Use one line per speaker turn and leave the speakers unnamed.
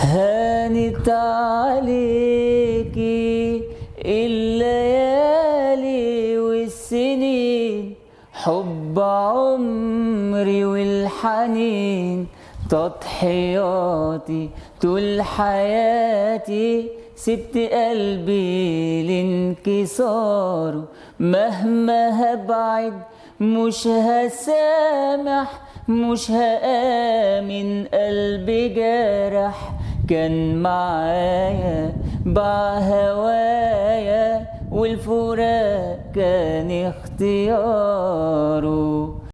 هانت عليكي الليالي والسنين حب عمري والحنين تضحياتي طول حياتي سبت قلبي لانكساره مهما هبعد مش هسامح مش هآمن قلبي جرح كان معايا باع هوايا والفراق كان اختياره.